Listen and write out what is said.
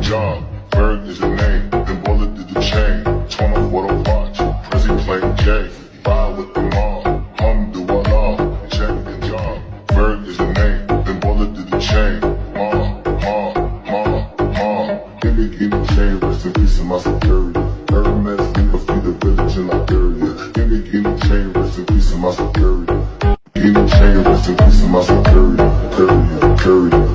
job, Bird is the name, then Bullet did the chain. Torn up what I watch, Prezi playing J. Vibe with the mob, hum do a love, check the job. Bird is the name, then Bullet did the chain. Ma, ma, ma, ma. Give me, give me chain, rest in peace in my security. Hermes, give me free the village in Liberia. Give me, give me chain, rest in peace in my security. Give me chain, rest in peace in my security. Period, period.